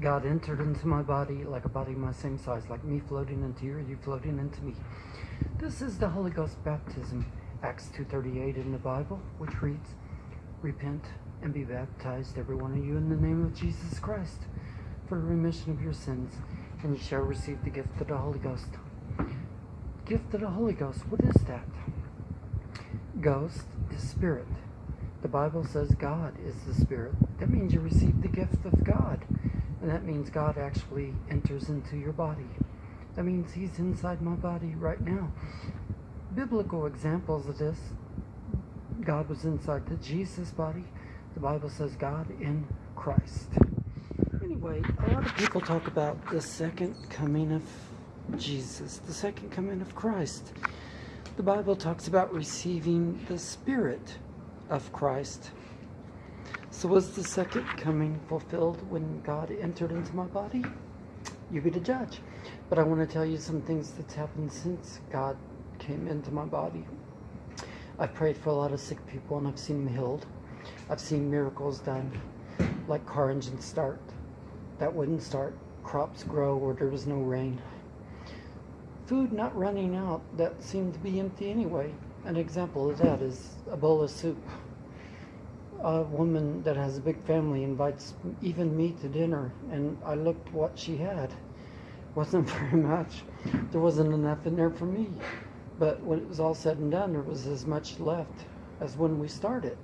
God entered into my body like a body my same size, like me floating into you you floating into me. This is the Holy Ghost baptism, Acts 2.38 in the Bible, which reads, Repent and be baptized, every one of you, in the name of Jesus Christ, for the remission of your sins, and you shall receive the gift of the Holy Ghost. Gift of the Holy Ghost, what is that? Ghost is spirit. The Bible says God is the spirit. That means you receive the gift of God. And that means God actually enters into your body. That means He's inside my body right now. Biblical examples of this God was inside the Jesus body. The Bible says God in Christ. Anyway, a lot of people talk about the second coming of Jesus, the second coming of Christ. The Bible talks about receiving the Spirit of Christ. So was the second coming fulfilled when God entered into my body? You be the judge. But I want to tell you some things that's happened since God came into my body. I've prayed for a lot of sick people and I've seen them healed. I've seen miracles done, like car engines start. That wouldn't start. Crops grow where there was no rain. Food not running out that seemed to be empty anyway. An example of that is a bowl of soup a woman that has a big family invites even me to dinner and I looked what she had. Wasn't very much. There wasn't enough in there for me. But when it was all said and done there was as much left as when we started.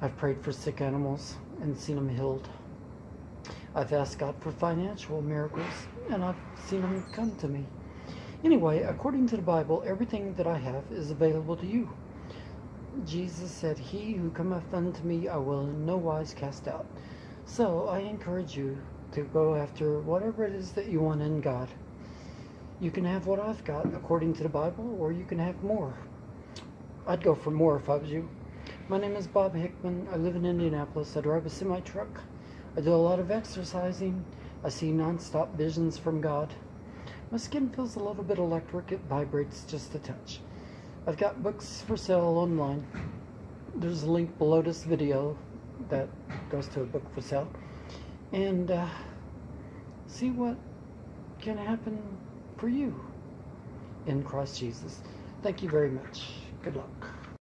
I've prayed for sick animals and seen them healed. I've asked God for financial miracles and I've seen them come to me. Anyway according to the Bible everything that I have is available to you Jesus said, He who cometh unto me I will in no wise cast out. So I encourage you to go after whatever it is that you want in God. You can have what I've got according to the Bible, or you can have more. I'd go for more if I was you. My name is Bob Hickman. I live in Indianapolis. I drive a semi truck. I do a lot of exercising. I see non-stop visions from God. My skin feels a little bit electric. It vibrates just a touch. I've got books for sale online. There's a link below this video that goes to a book for sale. And uh, see what can happen for you in Christ Jesus. Thank you very much. Good luck.